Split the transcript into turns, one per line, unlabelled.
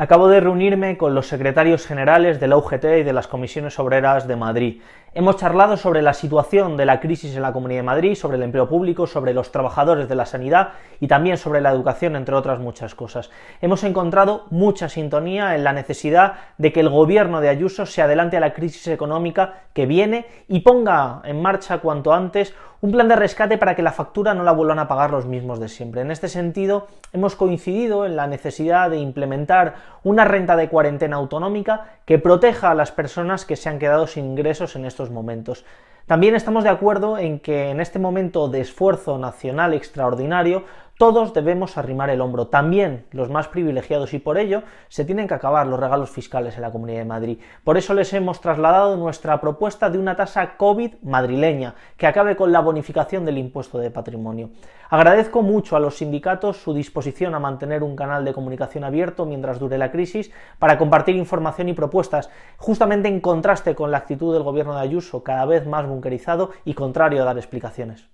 Acabo de reunirme con los secretarios generales de la UGT y de las comisiones obreras de Madrid. Hemos charlado sobre la situación de la crisis en la Comunidad de Madrid, sobre el empleo público, sobre los trabajadores de la sanidad y también sobre la educación, entre otras muchas cosas. Hemos encontrado mucha sintonía en la necesidad de que el gobierno de Ayuso se adelante a la crisis económica que viene y ponga en marcha cuanto antes un plan de rescate para que la factura no la vuelvan a pagar los mismos de siempre. En este sentido, hemos coincidido en la necesidad de implementar una renta de cuarentena autonómica que proteja a las personas que se han quedado sin ingresos en estos momentos. También estamos de acuerdo en que en este momento de esfuerzo nacional extraordinario todos debemos arrimar el hombro, también los más privilegiados, y por ello se tienen que acabar los regalos fiscales en la Comunidad de Madrid. Por eso les hemos trasladado nuestra propuesta de una tasa COVID madrileña, que acabe con la bonificación del impuesto de patrimonio. Agradezco mucho a los sindicatos su disposición a mantener un canal de comunicación abierto mientras dure la crisis, para compartir información y propuestas, justamente en contraste con la actitud del gobierno de Ayuso, cada vez más bunkerizado y contrario a dar explicaciones.